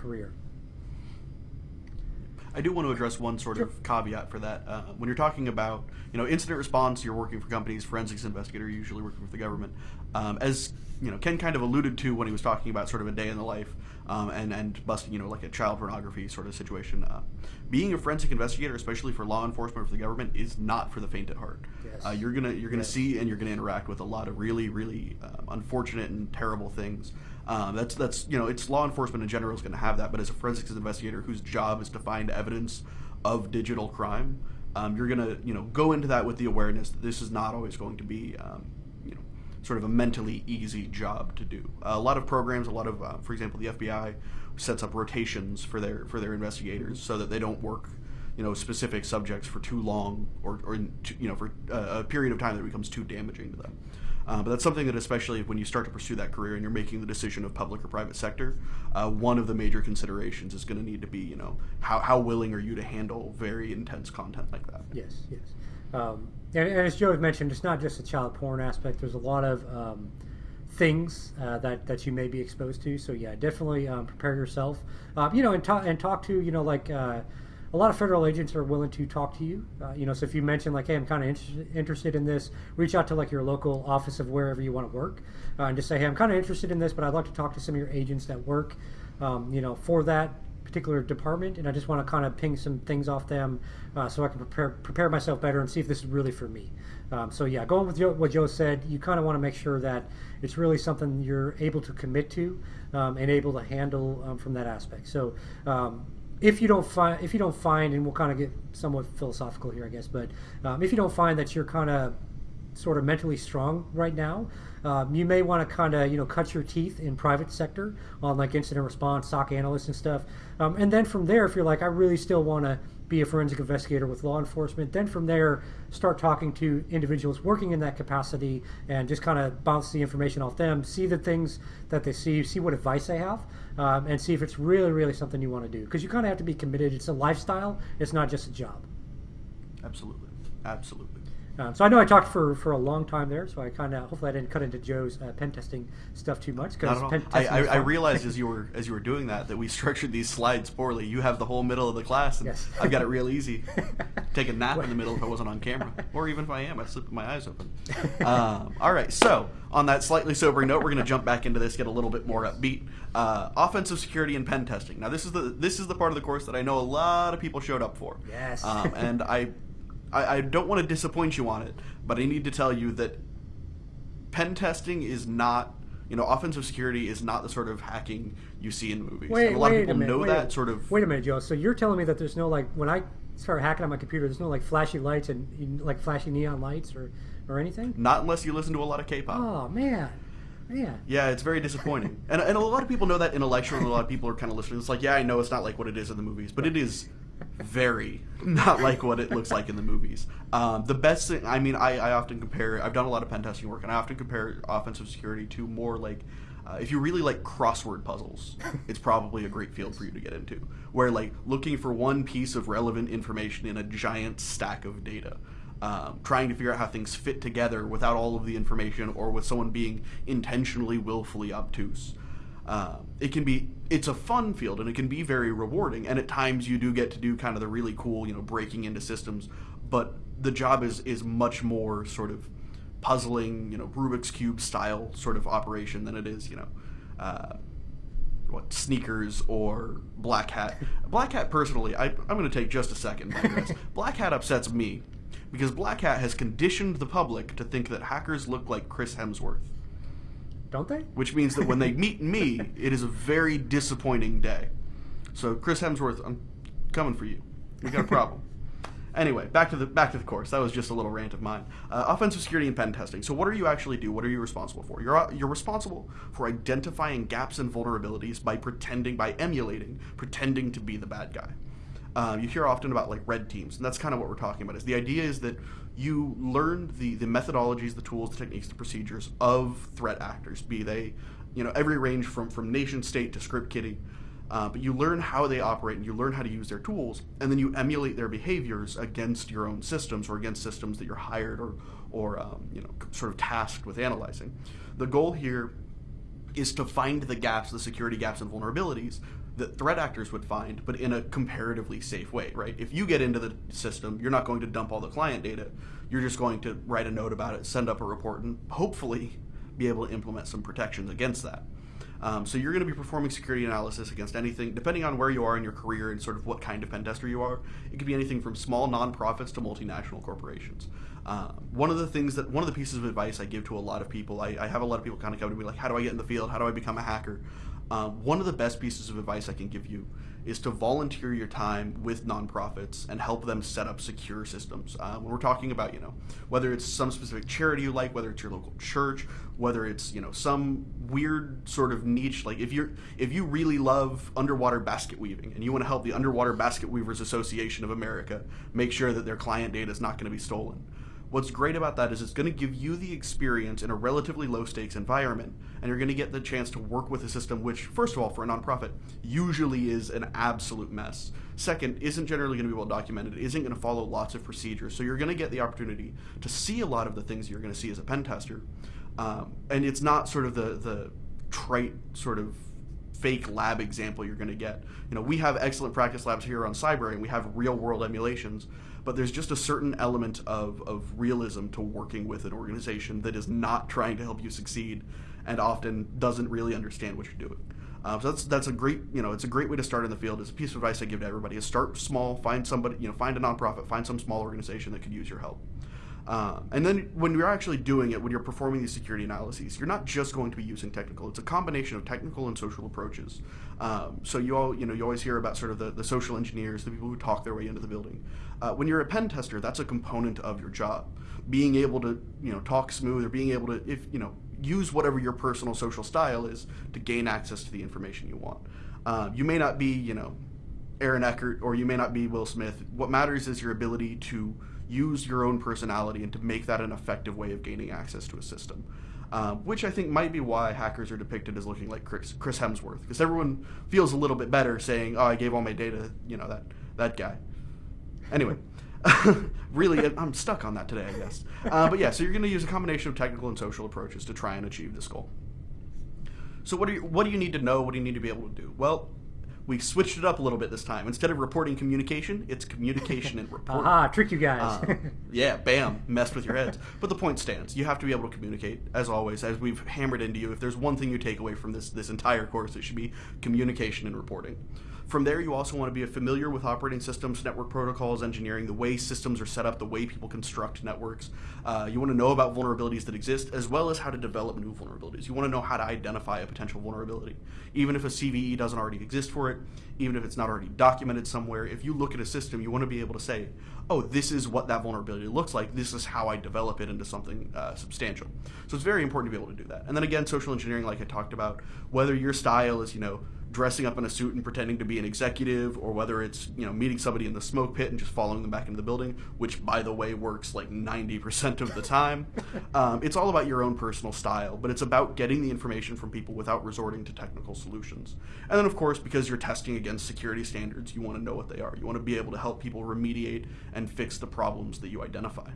career. I do want to address one sort of caveat for that. Uh, when you're talking about, you know, incident response, you're working for companies. Forensics investigator, you're usually working for the government. Um, as you know, Ken kind of alluded to when he was talking about sort of a day in the life um, and and busting, you know, like a child pornography sort of situation. Uh, being a forensic investigator, especially for law enforcement or for the government, is not for the faint at heart. Yes. Uh, you're gonna you're gonna Yes. see and you're gonna interact with a lot of really really um, unfortunate and terrible things. Um, that's that's you know it's law enforcement in general is going to have that, but as a forensics investigator whose job is to find evidence of digital crime, um, you're going to you know go into that with the awareness that this is not always going to be um, you know sort of a mentally easy job to do. a lot of programs, a lot of uh, for example the FBI sets up rotations for their for their investigators so that they don't work you know specific subjects for too long or, or you know for uh, a period of time that becomes too damaging to them. Uh, but that's something that, especially when you start to pursue that career and you're making the decision of public or private sector, uh, one of the major considerations is going to need to be, you know, how, how willing are you to handle very intense content like that? Yes, yes. Um, and, and as Joe had mentioned, it's not just the child porn aspect. There's a lot of um, things uh, that that you may be exposed to. So yeah, definitely um, prepare yourself. Uh, you know, and talk and talk to you know like. A lot of federal agents are willing to talk to you. Uh, you know, so if you mention like, "Hey, I'm kind of interested interested in this," reach out to like your local office of wherever you want to work, uh, and just say, "Hey, I'm kind of interested in this, but I'd like to talk to some of your agents that work, um, you know, for that particular department, and I just want to kind of ping some things off them, uh, so I can prepare prepare myself better and see if this is really for me." Um, so yeah, going with Joe, what Joe said, you kind of want to make sure that it's really something you're able to commit to um, and able to handle um, from that aspect. So um, if you don't find if you don't find and we'll kind of get somewhat philosophical here i guess but um, if you don't find that you're kind of sort of mentally strong right now. Um, you may want to kind of you know cut your teeth in private sector on like incident response soc analysts and stuff. Um, and then from there if you're like i really still want to be a forensic investigator with law enforcement then from there start talking to individuals working in that capacity and just kind of bounce the information off them see the things that they see see what advice they have um, and see if it's really really something you want to do. Because you kind of have to be committed. It's a lifestyle. It's not just a job. Absolutely, absolutely. Um, so I know I talked for, for a long time there, so I kind of hopefully I didn't cut into Joe's uh, pen testing stuff too much. All. pen I, I, I realized as you were as you were doing that that we structured these slides poorly. You have the whole middle of the class, and Yes. I've got it real easy. Take a nap in the middle if I wasn't on camera, or even if I am, I sleep with my eyes open. Um, all right. So on that slightly sobering note, we're going to jump back into this, get a little bit more upbeat. Uh, offensive security and pen testing. Now this is the this is the part of the course that I know a lot of people showed up for. Yes. Um, and I, I I don't want to disappoint you on it, but I need to tell you that pen testing is not you know offensive security is not the sort of hacking you see in movies Wait, and a lot wait of people minute, know wait that a, sort of Wait a minute, Joe. So you're telling me that there's no like when I start hacking on my computer, there's no like flashy lights and like flashy neon lights or or anything? not unless you listen to a lot of k-pop Oh man, man. yeah it's very disappointing and, and a lot of people know that intellectually a lot of people are kind of listening it's like yeah i know it's not like what it is in the movies but it is very not like what it looks like in the movies um, the best thing i mean I, I often compare i've done a lot of pen testing work and i often compare offensive security to more like uh, if you really like crossword puzzles, it's probably a great field for you to get into. Where like looking for one piece of relevant information in a giant stack of data, um, trying to figure out how things fit together without all of the information, or with someone being intentionally, willfully obtuse. Um, it can be it's a fun field and it can be very rewarding. And at times you do get to do kind of the really cool you know breaking into systems. But the job is is much more sort of puzzling you know rubik's cube style sort of operation than it is you know uh, what sneakers or black hat. Black hat personally I, i'm going to take just a second black hat upsets me because black hat has conditioned the public to think that hackers look like chris hemsworth Don't they? which means that when they meet me, it is a very disappointing day. So, Chris Hemsworth, I'm coming for you. We got a problem. anyway, back to the back to the course. That was just a little rant of mine. Uh, offensive security and pen testing. So, what do you actually do? What are you responsible for? You're uh, you're responsible for identifying gaps and vulnerabilities by pretending, by emulating, pretending to be the bad guy. Um, you hear often about like red teams, and that's kind of what we're talking about. Is the idea is that you learn the the methodologies, the tools, the techniques, the procedures of threat actors, be they, you know, every range from from nation state to script kiddie. Uh, but you learn how they operate and you learn how to use their tools, and then you emulate their behaviors against your own systems or against systems that you're hired or or um, you know sort of tasked with analyzing. The goal here is to find the gaps, the security gaps and vulnerabilities that threat actors would find, but in a comparatively safe way, right? If you get into the system, you're not going to dump all the client data. You're just going to write a note about it, send up a report, and hopefully be able to implement some protections against that. Um, so you're going to be performing security analysis against anything, depending on where you are in your career and sort of what kind of pen tester you are. It could be anything from small nonprofits to multinational corporations. Uh, one of the things that one of the pieces of advice I give to a lot of people, I, I have a lot of people kind of come to me like, how do I get in the field? How do I become a hacker? Uh, one of the best pieces of advice I can give you is to volunteer your time with nonprofits and help them set up secure systems. Uh, when we're talking about, you know, whether it's some specific charity you like, whether it's your local church, whether it's you know some weird sort of niche, like if you're if you really love underwater basket weaving and you want to help the Underwater Basket Weavers Association of America make sure that their client data is not going to be stolen What's great about that is it's going to give you the experience in a relatively low stakes environment, and you're going to get the chance to work with a system which, first of all, for a nonprofit, usually is an absolute mess. Second, isn't generally going to be well documented, isn't going to follow lots of procedures. So you're going to get the opportunity to see a lot of the things you're going to see as a pen tester. Um, and it's not sort of the, the trite sort of fake lab example you're going to get. You know, we have excellent practice labs here on Cyber, and we have real world emulations but there's just a certain element of, of realism to working with an organization that is not trying to help you succeed and often doesn't really understand what you're doing. Uh, so that's that's a great you know it's a great way to start in the field. It's a piece of advice I give to everybody: is start small, find somebody you know find a nonprofit, find some small organization that could use your help. Uh, and then when you're actually doing it, when you're performing these security analyses, you're not just going to be using technical. It's a combination of technical and social approaches. Um, so you all, you know, you always hear about sort of the, the social engineers, the people who talk their way into the building. Uh, when you're a pen tester, that's a component of your job. Being able to, you know, talk smooth or being able to, if you know, use whatever your personal social style is to gain access to the information you want. Uh, you may not be, you know, Aaron Eckhart or you may not be Will Smith. What matters is your ability to use your own personality and to make that an effective way of gaining access to a system. Um, which I think might be why hackers are depicted as looking like Chris, Chris Hemsworth, because everyone feels a little bit better saying, "Oh, I gave all my data," you know that that guy. Anyway, really, I'm stuck on that today, I guess. Uh, but yeah, so you're going to use a combination of technical and social approaches to try and achieve this goal. So what do you what do you need to know? What do you need to be able to do? Well, we switched it up a little bit this time. Instead of reporting communication, it's communication and reporting. Aha, trick you guys. Uh, yeah, bam, messed with your heads. But the point stands. You have to be able to communicate, as always, as we've hammered into you. If there's one thing you take away from this this entire course, it should be communication and reporting. From there, you also want to be familiar with operating systems, network protocols, engineering, the way systems are set up, the way people construct networks. Uh, you want to know about vulnerabilities that exist, as well as how to develop new vulnerabilities. You want to know how to identify a potential vulnerability. Even if a CVE doesn't already exist for it, even if it's not already documented somewhere, if you look at a system, you want to be able to say, oh, this is what that vulnerability looks like. This is how I develop it into something uh, substantial. So it's very important to be able to do that. And then again, social engineering, like I talked about, whether your style is, you know, dressing up in a suit and pretending to be an executive, or whether it's you know meeting somebody in the smoke pit and just following them back into the building, which by the way works like 90% of the time. um, it's all about your own personal style, but it's about getting the information from people without resorting to technical solutions. And then of course, because you're testing against security standards, you want to know what they are. You want to be able to help people remediate and fix the problems that you identify.